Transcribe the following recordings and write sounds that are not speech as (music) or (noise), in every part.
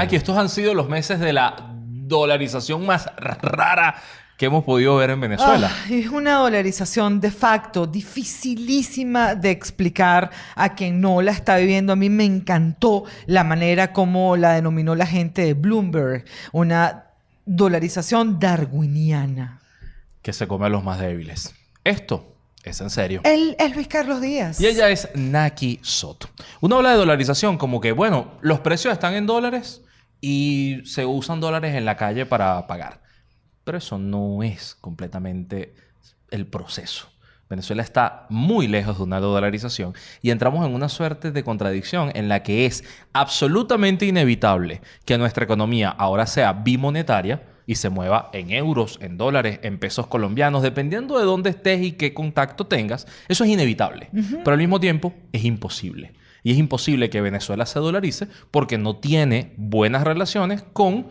Naki, estos han sido los meses de la dolarización más rara que hemos podido ver en Venezuela. Ah, es una dolarización de facto dificilísima de explicar a quien no la está viviendo. A mí me encantó la manera como la denominó la gente de Bloomberg, una dolarización darwiniana. Que se come a los más débiles. Esto es en serio. Él es Luis Carlos Díaz. Y ella es Naki Soto. Uno habla de dolarización como que, bueno, los precios están en dólares y se usan dólares en la calle para pagar. Pero eso no es completamente el proceso. Venezuela está muy lejos de una dolarización y entramos en una suerte de contradicción en la que es absolutamente inevitable que nuestra economía ahora sea bimonetaria y se mueva en euros, en dólares, en pesos colombianos, dependiendo de dónde estés y qué contacto tengas. Eso es inevitable, pero al mismo tiempo es imposible. Y es imposible que Venezuela se dolarice porque no tiene buenas relaciones con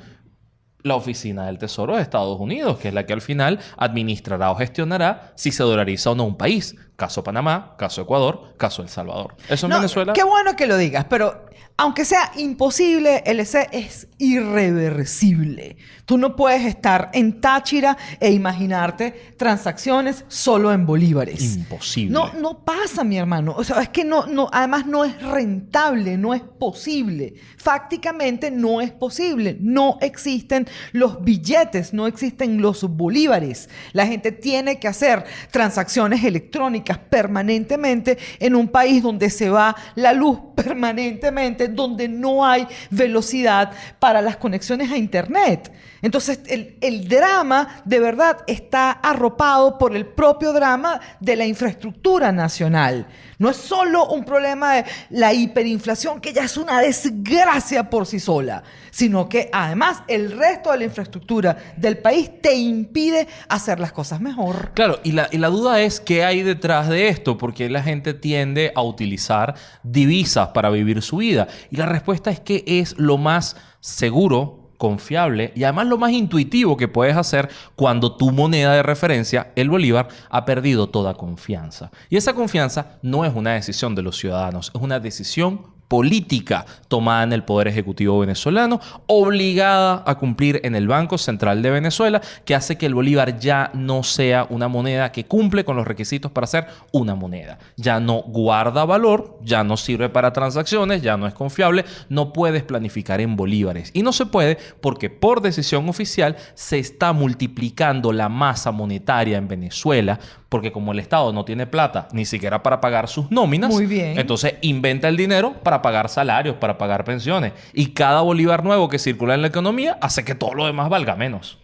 la Oficina del Tesoro de Estados Unidos, que es la que al final administrará o gestionará si se dolariza o no un país. Caso Panamá, caso Ecuador, caso El Salvador. Eso en Venezuela. Qué bueno que lo digas, pero aunque sea imposible, el EC es irreversible. Tú no puedes estar en Táchira e imaginarte transacciones solo en bolívares. Imposible. No, no pasa, mi hermano. O sea, es que no, no, además no es rentable, no es posible. Fácticamente no es posible. No existen los billetes, no existen los bolívares. La gente tiene que hacer transacciones electrónicas permanentemente en un país donde se va la luz (laughs) permanentemente, donde no hay velocidad para las conexiones a Internet. Entonces, el, el, drama de verdad está arropado por el propio drama de la infraestructura nacional. No es solo un problema de la hiperinflación, que ya es una desgracia por sí sola, sino que además el resto de la infraestructura del país te impide hacer las cosas mejor. Claro, y la, duda es qué hay detrás de esto, porque la gente tiende a utilizar divisas para vivir su vida. Y la respuesta es que es lo más seguro confiable y además lo más intuitivo que puedes hacer cuando tu moneda de referencia, el bolívar, ha perdido toda confianza. Y esa confianza no es una decisión de los ciudadanos, es una decisión política tomada en el Poder Ejecutivo venezolano, obligada a cumplir en el Banco Central de Venezuela, que hace que el bolívar ya no sea una moneda que cumple con los requisitos para ser una moneda. Ya no guarda valor, ya no sirve para transacciones, ya no es confiable, no puedes planificar en bolívares. Y no se puede porque por decisión oficial se está multiplicando la masa monetaria en Venezuela porque como el Estado no tiene plata ni siquiera para pagar sus nóminas, Muy bien. entonces inventa el dinero para pagar salarios, para pagar pensiones. Y cada bolívar nuevo que circula en la economía hace que todo lo demás valga menos.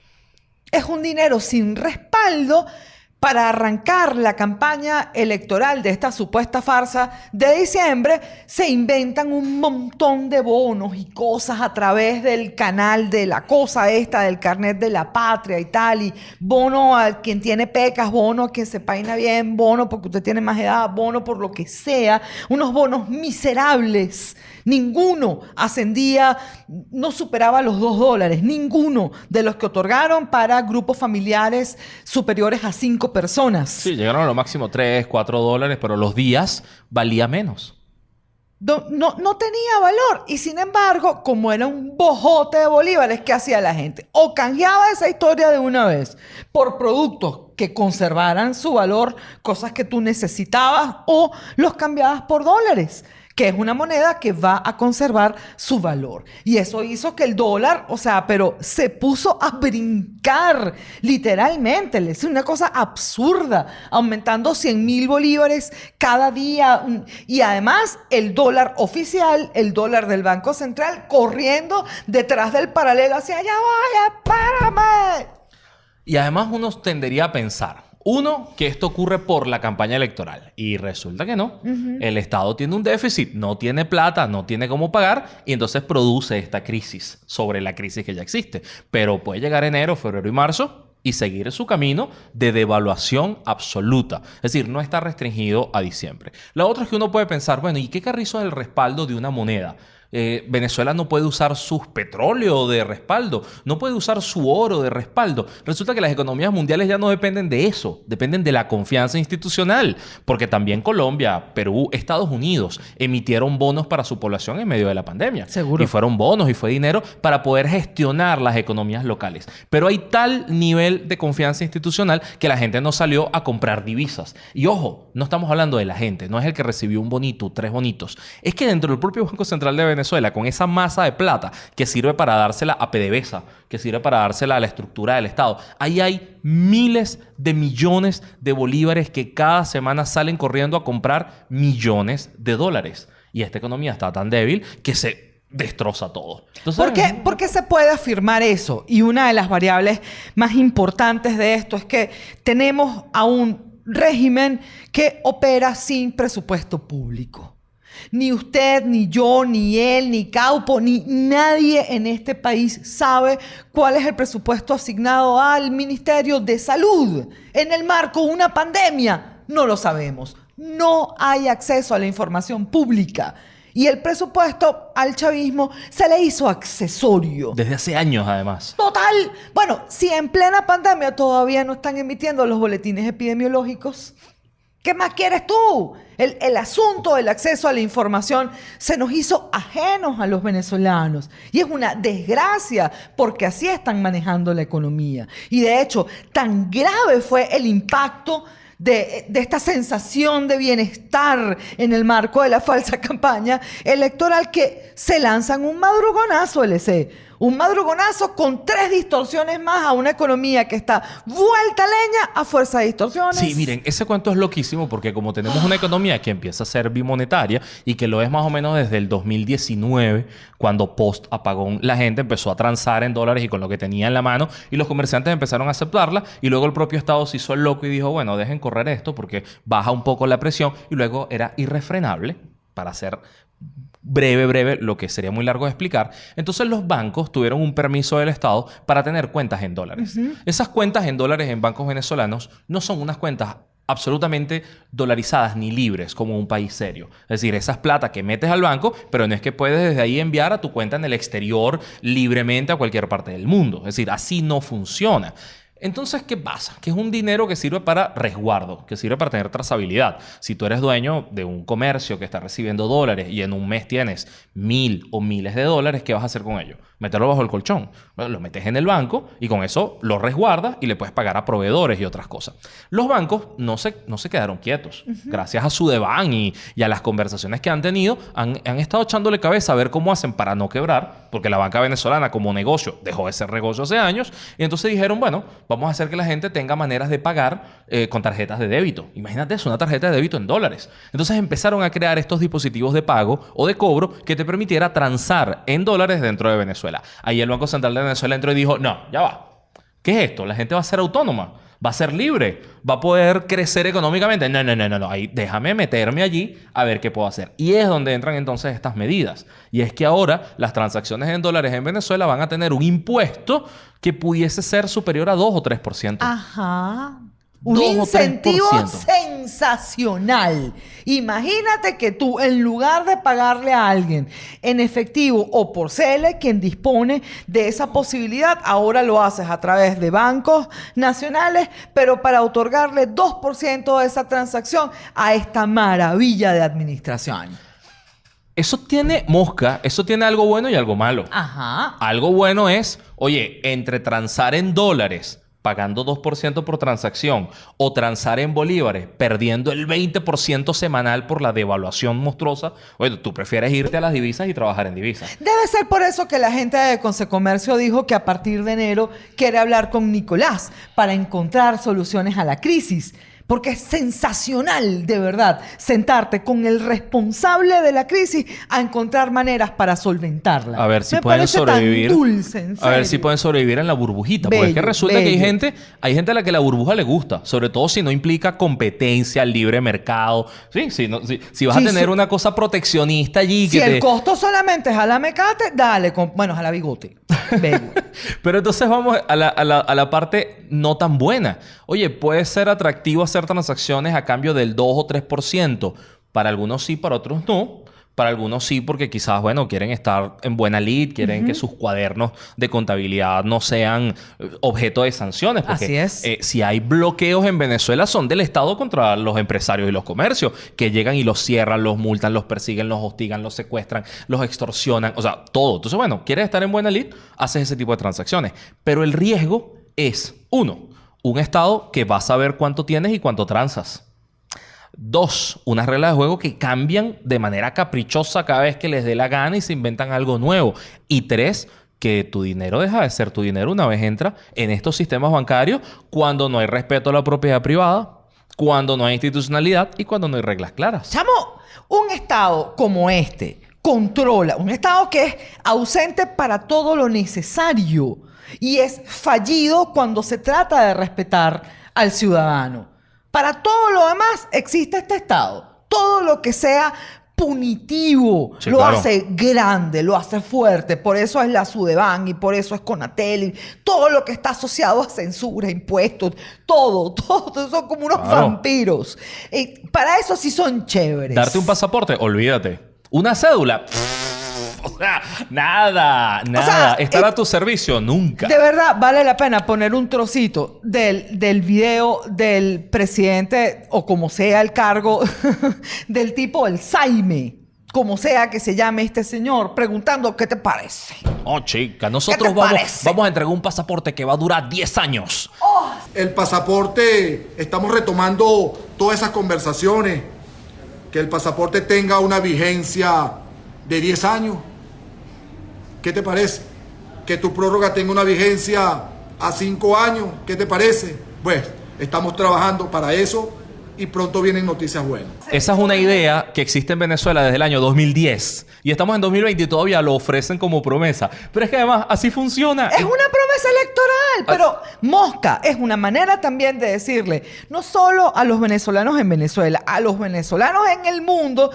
Es un dinero sin respaldo para arrancar la campaña electoral de esta supuesta farsa de diciembre, se inventan un montón de bonos y cosas a través del canal de la cosa esta, del carnet de la patria y tal, y bono a quien tiene pecas, bono a quien se peina bien, bono porque usted tiene más edad, bono por lo que sea, unos bonos miserables. Ninguno ascendía, no superaba los dos dólares, ninguno de los que otorgaron para grupos familiares superiores a cinco personas. Sí, llegaron a lo máximo 3, 4 dólares, pero los días valía menos. No, no, no, tenía valor. Y sin embargo, como era un bojote de bolívares, ¿qué hacía la gente? O canjeaba esa historia de una vez por productos que conservaran su valor, cosas que tú necesitabas, o los cambiabas por dólares que es una moneda que va a conservar su valor. Y eso hizo que el dólar, o sea, pero se puso a brincar literalmente. Es una cosa absurda, aumentando 100 mil bolívares cada día. Y además el dólar oficial, el dólar del Banco Central, corriendo detrás del paralelo hacia allá, vaya, párame. Y además uno tendería a pensar, uno, que esto ocurre por la campaña electoral. Y resulta que no. El Estado tiene un déficit, no tiene plata, no tiene cómo pagar y entonces produce esta crisis sobre la crisis que ya existe. Pero puede llegar enero, febrero y marzo y seguir su camino de devaluación absoluta. Es decir, no está restringido a diciembre. La otra es que uno puede pensar, bueno, ¿y qué carrizo es el respaldo de una moneda? Eh, Venezuela no puede usar su petróleo de respaldo, no puede usar su oro de respaldo. Resulta que las economías mundiales ya no dependen de eso, dependen de la confianza institucional, porque también Colombia, Perú, Estados Unidos emitieron bonos para su población en medio de la pandemia. Seguro. Y fueron bonos y fue dinero para poder gestionar las economías locales. Pero hay tal nivel de confianza institucional que la gente no salió a comprar divisas. Y ojo, no estamos hablando de la gente, no es el que recibió un bonito, tres bonitos. Es que dentro del propio Banco Central de Venezuela, con esa masa de plata que sirve para dársela a PDVSA, que sirve para dársela a la estructura del Estado. Ahí hay miles de millones de bolívares que cada semana salen corriendo a comprar millones de dólares. Y esta economía está tan débil que se destroza todo. ¿Por, qué, ¿Por qué se puede afirmar eso? Y una de las variables más importantes de esto es que tenemos a un régimen que opera sin presupuesto público. Ni usted, ni yo, ni él, ni Caupo, ni nadie en este país sabe cuál es el presupuesto asignado al Ministerio de Salud en el marco de una pandemia. No lo sabemos. No hay acceso a la información pública. Y el presupuesto al chavismo se le hizo accesorio. Hace hace años, además. Total. Bueno, si en plena pandemia todavía no están emitiendo los boletines epidemiológicos, ¿qué más quieres tú? El, asunto del acceso a la información se nos hizo ajenos a los venezolanos. Y es una desgracia porque así están manejando la economía. Y de hecho, tan grave fue el impacto de, de, esta sensación de bienestar en el marco de la falsa (laughs) campaña electoral que se lanzan un madrugonazo LC un madrugonazo con tres distorsiones más a una economía que está vuelta leña a fuerza de distorsiones. Sí, miren, ese cuento es loquísimo porque como tenemos una economía que empieza a ser bimonetaria y que lo es más o menos desde el 2019, cuando post apagón la gente empezó a transar en dólares y con lo que tenía en la mano y los comerciantes empezaron a aceptarla y luego el propio Estado se hizo el loco y dijo, bueno, dejen correr esto porque baja un poco la presión y luego era irrefrenable para hacer breve, breve, lo que sería muy largo de explicar. Entonces los bancos tuvieron un permiso del Estado para tener cuentas en dólares. Esas cuentas en dólares en bancos venezolanos no son unas cuentas absolutamente dolarizadas ni libres como un país serio. Es decir, esas plata que metes al banco, pero no es que puedes desde ahí enviar a tu cuenta en el exterior libremente a cualquier parte del mundo. Es decir, así no funciona. Entonces, ¿qué pasa? Que es un dinero que sirve para resguardo, que sirve para tener trazabilidad. Si tú eres dueño de un comercio que está recibiendo dólares y en un mes tienes mil o miles de dólares, ¿qué vas a hacer con ello? Meterlo bajo el colchón. Bueno, lo metes en el banco y con eso lo resguardas y le puedes pagar a proveedores y otras cosas. Los bancos no se, no se quedaron quietos. Gracias a su deban y, y, a las conversaciones que han tenido, han, han estado echándole cabeza a ver cómo hacen para no quebrar, porque la banca venezolana como negocio dejó de ser negocio hace años y entonces dijeron, bueno, vamos a hacer que la gente tenga maneras de pagar eh, con tarjetas de débito. Imagínate eso, una tarjeta de débito en dólares. Entonces empezaron a crear estos dispositivos de pago o de cobro que te permitiera transar en dólares dentro de Venezuela. Ahí el Banco Central de Venezuela entró y dijo, no, ya va. ¿Qué es esto? La gente va a ser autónoma va a ser libre, va a poder crecer económicamente. No, no, no, no, no. Ahí déjame meterme allí a ver qué puedo hacer. Y es donde entran entonces estas medidas. Y es que ahora las transacciones en dólares en Venezuela van a tener un impuesto que pudiese ser superior a 2 o 3%. Ajá. Un incentivo sensacional. Imagínate que tú, en lugar de pagarle a alguien en efectivo o por CELE, quien dispone de esa posibilidad, ahora lo haces a través de bancos nacionales, pero para otorgarle 2% de esa transacción a esta maravilla de administración. Eso tiene mosca, eso tiene algo bueno y algo malo. Ajá. Algo bueno es, oye, entre transar en dólares pagando 2% por transacción o transar en bolívares perdiendo el 20% semanal por la devaluación monstruosa, bueno, tú prefieres irte a las divisas y trabajar en divisas. Debe ser por eso que la gente de Consecomercio dijo que a partir de enero quiere hablar con Nicolás para encontrar soluciones a la crisis. Porque es sensacional, de verdad, sentarte con el responsable de la crisis a encontrar maneras para solventarla. A ver si pueden sobrevivir. a ver si pueden sobrevivir en la burbujita. porque es que resulta que hay gente, hay gente a la que la burbuja le gusta, sobre todo si no implica competencia, libre mercado. Sí, si, si, vas a tener una cosa proteccionista allí. Si el costo solamente es a la mecate, dale, con, bueno, a la bigote. (laughs) Pero entonces vamos a la, a, la, a la parte no tan buena. Oye, puede ser atractivo hacer transacciones a cambio del 2 o 3%. Para algunos sí, para otros no. Para algunos sí, porque quizás, bueno, quieren estar en buena lid, quieren que sus cuadernos de contabilidad no sean eh, objeto de sanciones. Porque, Así es. eh, si hay bloqueos en Venezuela son del Estado contra los empresarios y los comercios, que llegan y los cierran, los multan, los persiguen, los hostigan, los secuestran, los extorsionan, o sea, todo. Entonces, bueno, quieres estar en buena lid, haces ese tipo de transacciones. Pero el riesgo es, uno, un Estado que va a saber cuánto tienes y cuánto transas. Dos, unas reglas de juego que cambian de manera caprichosa cada vez que les dé la gana y se inventan algo nuevo. Y tres, que tu dinero deja de ser tu dinero una vez entra en estos sistemas bancarios cuando no hay respeto a la propiedad privada, cuando no hay institucionalidad y cuando no hay reglas claras. Chamo, un Estado como este controla, un Estado que es ausente para todo lo necesario y es fallido cuando se trata de respetar al ciudadano. Para todo lo demás existe este Estado. Todo lo que sea punitivo Sí, lo claro. hace grande, lo hace fuerte. Por eso es la Sudeban y por eso es Conatel y todo lo que está asociado a censura, impuestos, todo, (laughs) todo. Son como unos Claro. vampiros. Eh, para eso sí son chéveres. Darte un pasaporte, olvídate. Una cédula. (laughs) O sea, nada, nada. Estar eh, a tu servicio, nunca. De verdad, vale la pena poner un trocito del, del video del presidente, o como sea el cargo, (laughs) del tipo, el Saime, como sea que se llame este señor, preguntando qué te parece. Oh, chica, ¿Qué nosotros te vamos, parece? vamos a entregar un pasaporte que va a durar 10 años. El pasaporte, estamos retomando todas esas conversaciones. Que el pasaporte tenga una vigencia de 10 años. ¿Qué te parece? Que tu prórroga tenga una vigencia a 5 años. ¿Qué te parece? Pues estamos trabajando para eso y pronto vienen noticias buenas. Esa es una idea que existe en Venezuela desde el año 2010. Y estamos en 2020 y todavía lo ofrecen como promesa. Pero es que además así funciona. Es una promesa electoral, pero mosca es una manera también de decirle, no solo a los venezolanos en Venezuela, a los venezolanos en el mundo,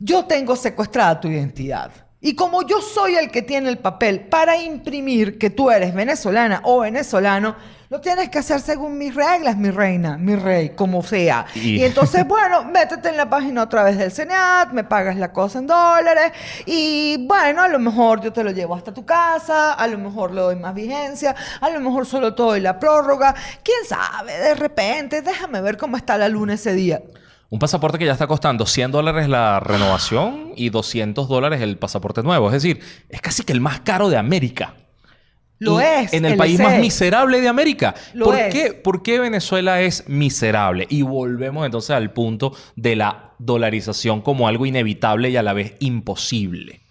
yo tengo secuestrada tu identidad. Y como yo soy el que tiene el papel para imprimir que tú eres venezolana o venezolano, lo tienes que hacer según mis reglas, mi reina, mi rey, como sea. Y- Y, entonces, (laughs) bueno, métete en la página otra vez del Senat, me pagas la cosa en dólares y bueno, a lo mejor yo te lo llevo hasta tu casa, a lo mejor le doy más vigencia, a lo mejor solo te doy la prórroga, quién sabe, de repente, déjame ver cómo está la luna ese día. Un pasaporte que ya está costando 100 dólares la renovación y 200 dólares el pasaporte nuevo. Es decir, es casi que el más caro de América. Lo Y es. En el país más miserable de América. Lo ¿Por, es. Qué, ¿Por qué Venezuela es miserable? Y volvemos entonces al punto de la dolarización como algo inevitable y a la vez imposible.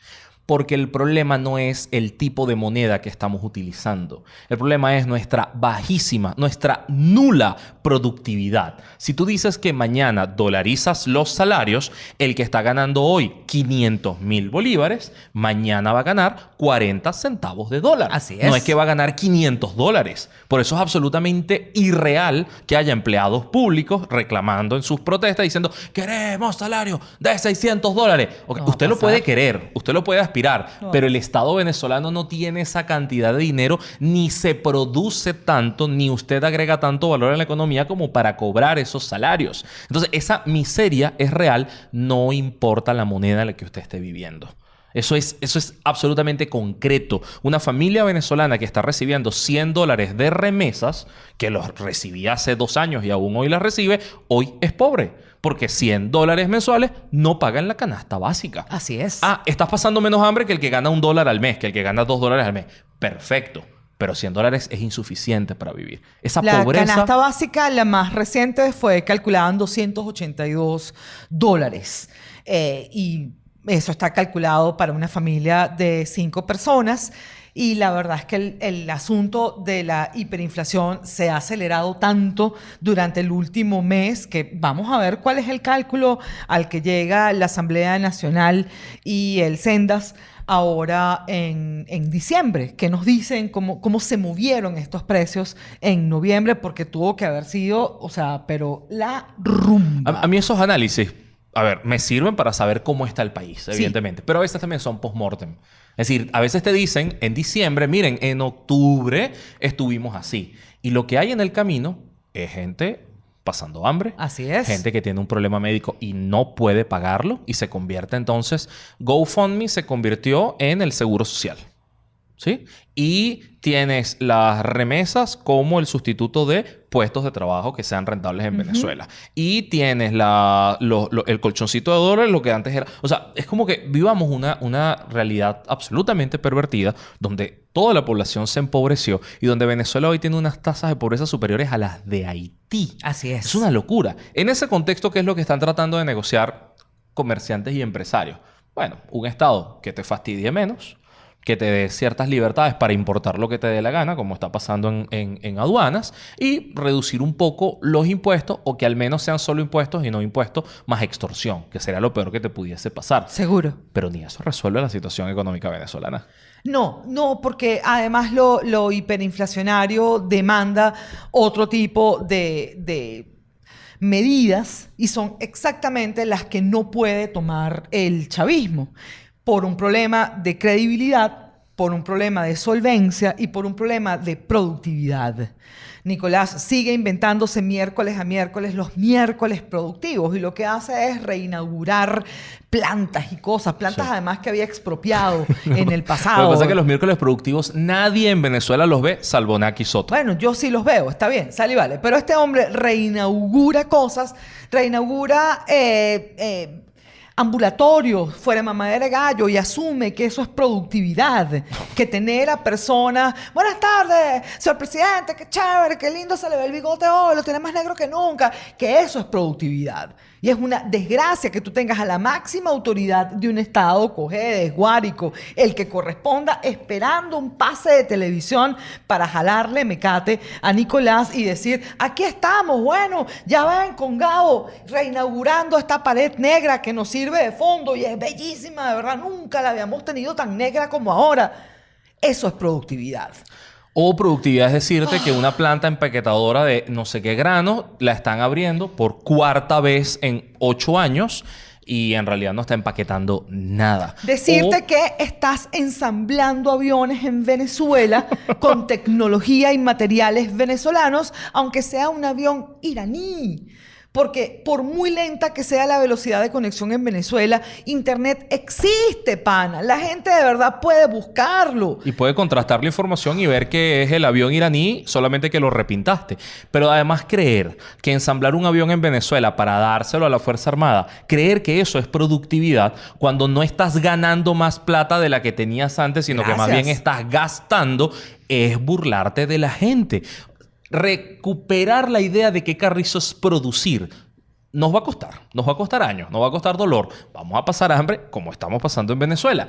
Porque el problema no es el tipo de moneda que estamos utilizando. El problema es nuestra bajísima, nuestra nula productividad. Si tú dices que mañana dolarizas los salarios, el que está ganando hoy 500 mil bolívares, mañana va a ganar 40 centavos de dólar. Así No es. es que va a ganar 500 dólares. Por eso es absolutamente irreal que haya empleados públicos reclamando en sus protestas diciendo queremos salario de 600 dólares. No usted lo puede querer, usted lo puede aspirar, No. pero el Estado venezolano no tiene esa cantidad de dinero, ni se produce tanto, ni usted agrega tanto valor en la economía como para cobrar esos salarios. Entonces, esa miseria es real, no importa la moneda en la que usted esté viviendo. Eso es, eso es absolutamente concreto. Una familia venezolana que está recibiendo 100 dólares de remesas, que los recibía hace dos años y aún hoy las recibe, hoy es pobre. Porque 100 dólares mensuales no pagan la canasta básica. Así es. Ah, estás pasando menos hambre que el que gana un dólar al mes, que el que gana dos dólares al mes. Perfecto. Pero 100 dólares es insuficiente para vivir. Esa La pobreza. canasta básica, la más reciente, fue calculada en 282 dólares. Eh, y eso está calculado para una familia de cinco personas. Y la verdad es que el, el asunto de la hiperinflación se ha acelerado tanto durante el último mes que vamos a ver cuál es el cálculo al que llega la Asamblea Nacional y el Sendas ahora en, en diciembre, que nos dicen cómo, cómo se movieron estos precios en noviembre, porque tuvo que haber sido, o sea, pero la rumba. A, a mí esos análisis, a ver, me sirven para saber cómo está el país, evidentemente. Pero a veces también son post-mortem. Es decir, a veces te dicen en diciembre, miren, en octubre estuvimos así. Y lo que hay en el camino es gente pasando hambre. Así es. Gente que tiene un problema médico y no puede pagarlo y se convierte entonces, GoFundMe se convirtió en el seguro social. ¿Sí? Y tienes las remesas como el sustituto de puestos de trabajo que sean rentables en Venezuela. Y tienes la, lo- lo- el colchoncito de dólares, lo que antes era... O sea, es como que vivamos una, una realidad absolutamente pervertida donde toda la población se empobreció y donde Venezuela hoy tiene unas tasas de pobreza superiores a las de Haití. Así es. Es una locura. En ese contexto, ¿qué es lo que están tratando de negociar comerciantes y empresarios? Bueno, un Estado que te fastidie menos, que te dé ciertas libertades para importar lo que te dé la gana, como está pasando en, en- en aduanas, y reducir un poco los impuestos, o que al menos sean solo impuestos y no impuestos más extorsión, que sería lo peor que te pudiese pasar. Seguro. Pero ni eso resuelve la situación económica venezolana. No, no, porque además lo, lo hiperinflacionario demanda otro tipo de, de medidas y son exactamente las que no puede tomar el chavismo por un problema de credibilidad, por un problema de solvencia y por un problema de productividad. Nicolás sigue inventándose miércoles a miércoles los miércoles productivos y lo que hace es reinaugurar plantas y cosas, plantas Sí. además que había expropiado (laughs) en el Lo pasado. que pasa es que los miércoles productivos nadie en Venezuela los ve, salvo Naki Soto. Bueno, yo sí los veo, está bien, sale y vale. Pero este hombre reinaugura cosas, reinaugura eh, eh, ambulatorios fuera de mamadera de gallo y asume que eso es productividad. Que tener a personas, buenas tardes, señor presidente, qué chévere, qué lindo se le ve el bigote hoy, lo tiene más negro que nunca. Que eso es productividad. Y es una desgracia que tú tengas a la máxima autoridad de un Estado, Cojedes, Guárico, el que corresponda, esperando un pase de televisión para jalarle mecate a Nicolás y decir, aquí estamos, bueno, ya ven con Gabo reinaugurando esta pared negra que nos sirve de fondo y es bellísima, de verdad, nunca la habíamos tenido tan negra como ahora. Eso es productividad. O productividad es decirte que una planta empaquetadora de no sé qué grano la están abriendo por cuarta vez en ocho años y en realidad no está empaquetando nada. Decirte O- que estás ensamblando aviones en Venezuela con (laughs) tecnología y materiales venezolanos, aunque sea un avión iraní. Porque por muy lenta que sea la velocidad de conexión en Venezuela, Internet existe, pana. La gente de verdad puede buscarlo. Y puede contrastar la información y ver que es el avión iraní, solamente que lo repintaste. Pero además creer que ensamblar un avión en Venezuela para dárselo a la Fuerza Armada, creer que eso es productividad cuando no estás ganando más plata de la que tenías antes, sino que más bien estás gastando, es burlarte de la gente. Recuperar la idea de que Carrizo es producir. Nos va a costar, nos va a costar años, nos va a costar dolor, vamos a pasar hambre como estamos pasando en Venezuela.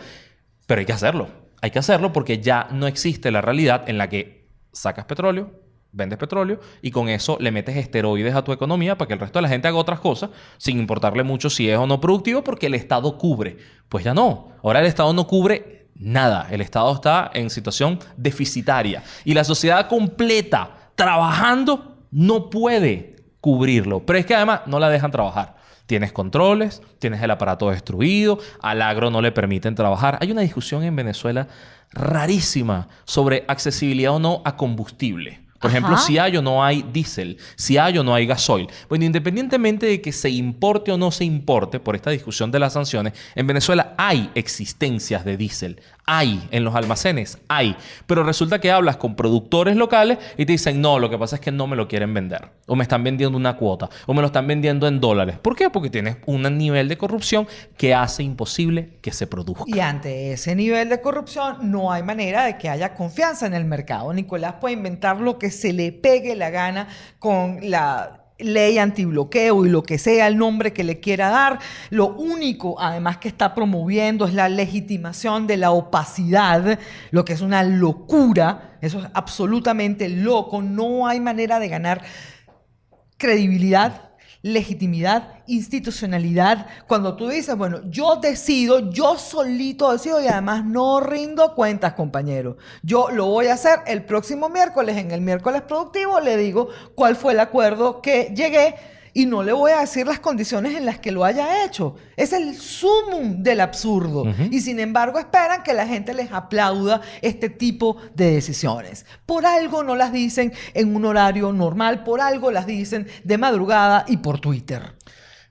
Pero hay que hacerlo. Hay que hacerlo porque ya no existe la realidad en la que sacas petróleo, vendes petróleo y con eso le metes esteroides a tu economía para que el resto de la gente haga otras cosas sin importarle mucho si es o no productivo porque el Estado cubre. Pues ya no. Ahora el Estado no cubre nada. El Estado está en situación deficitaria y la sociedad completa trabajando no puede cubrirlo. Pero es que además no la dejan trabajar. Tienes controles, tienes el aparato destruido, al agro no le permiten trabajar. Hay una discusión en Venezuela rarísima sobre accesibilidad o no a combustible. Por ejemplo, si hay o no hay diésel, si hay o no hay gasoil. Bueno, independientemente de que se importe o no se importe por esta discusión de las sanciones, en Venezuela hay existencias de diésel. Hay en los almacenes, hay. Pero resulta que hablas con productores locales y te dicen, no, lo que pasa es que no me lo quieren vender. O me están vendiendo una cuota. O me lo están vendiendo en dólares. ¿Por qué? Porque tienes un nivel de corrupción que hace imposible que se produzca. Y ante ese nivel de corrupción no hay manera de que haya confianza en el mercado. Nicolás puede inventar lo que se le pegue la gana con la ley antibloqueo y lo que sea el nombre que le quiera dar. Lo único, además, que está promoviendo es la legitimación de la opacidad, lo que es una locura. Eso es absolutamente loco. No hay manera de ganar credibilidad, legitimidad, institucionalidad. Cuando tú dices, bueno, yo decido, yo solito decido y además no rindo cuentas, compañero. Yo lo voy a hacer el próximo miércoles, en el miércoles productivo, le digo cuál fue el acuerdo que llegué Y no le voy a decir las condiciones en las que lo haya hecho. Es el sumum del absurdo. Y sin embargo esperan que la gente les aplauda este tipo de decisiones. Por algo no las dicen en un horario normal, por algo las dicen de madrugada y por Twitter.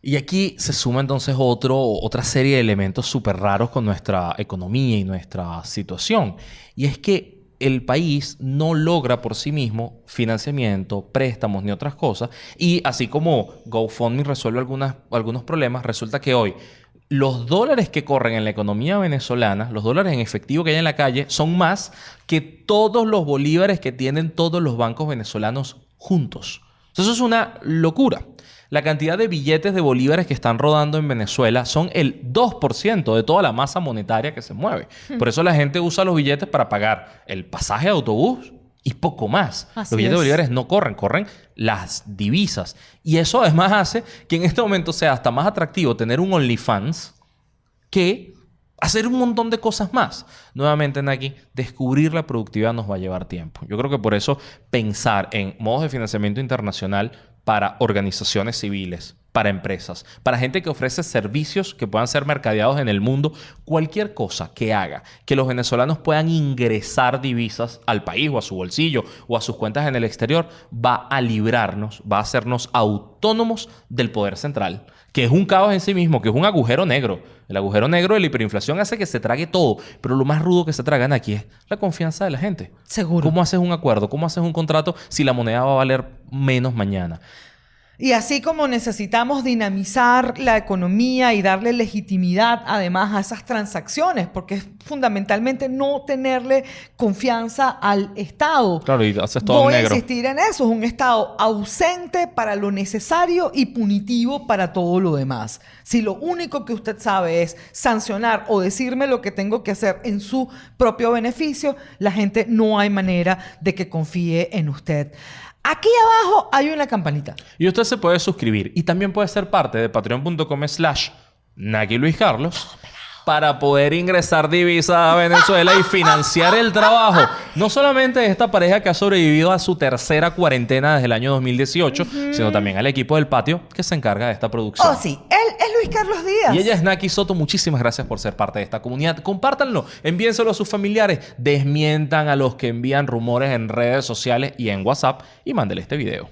Y aquí se suma entonces otro, otra serie de elementos súper raros con nuestra economía y nuestra situación. Y es que el país no logra por sí mismo financiamiento, préstamos ni otras cosas. Y así como GoFundMe resuelve algunas, algunos problemas, resulta que hoy los dólares que corren en la economía venezolana, los dólares en efectivo que hay en la calle, son más que todos los bolívares que tienen todos los bancos venezolanos juntos. Eso es una locura. La cantidad de billetes de bolívares que están rodando en Venezuela son el 2% de toda la masa monetaria que se mueve. Hmm. Por eso la gente usa los billetes para pagar el pasaje de autobús y poco más. los billetes de bolívares no corren, corren las divisas. Y eso además hace que en este momento sea hasta más atractivo tener un OnlyFans que hacer un montón de cosas más. Nuevamente, Naki, descubrir la productividad nos va a llevar tiempo. Yo creo que por eso pensar en modos de financiamiento internacional para organizaciones civiles, para empresas, para gente que ofrece servicios que puedan ser mercadeados en el mundo, cualquier cosa que haga que los venezolanos puedan ingresar divisas al país o a su bolsillo o a sus cuentas en el exterior, va a librarnos, va a hacernos autónomos del poder central, que es un caos en sí mismo, que es un agujero negro. El agujero negro de la hiperinflación hace que se trague todo, pero lo más rudo que se tragan aquí es la confianza de la gente. Seguro. ¿Cómo haces un acuerdo? ¿Cómo haces un contrato si la moneda va a valer menos mañana? Y así como necesitamos dinamizar la economía y darle legitimidad además a esas transacciones, porque es fundamentalmente no tenerle confianza al Estado. Claro, y haces todo Voy negro. a insistir en eso, es un Estado ausente para lo necesario y punitivo para todo lo demás. Si lo único que usted sabe es sancionar o decirme lo que tengo que hacer en su propio beneficio, la gente no hay manera de que confíe en usted. Aquí abajo hay una campanita. Y usted se puede suscribir y también puede ser parte de patreon.com slash Naki Luis Carlos para poder ingresar divisas a Venezuela y financiar el trabajo, no solamente de esta pareja que ha sobrevivido a su tercera cuarentena desde el año 2018, sino también al equipo del patio que se encarga de esta producción. Oh, sí. Él Luis Carlos Díaz. Y ella es Naki Soto. Muchísimas gracias por ser parte de esta comunidad. Compártanlo, envíenselo a sus familiares, desmientan a los que envían rumores en redes sociales y en WhatsApp y mándele este video.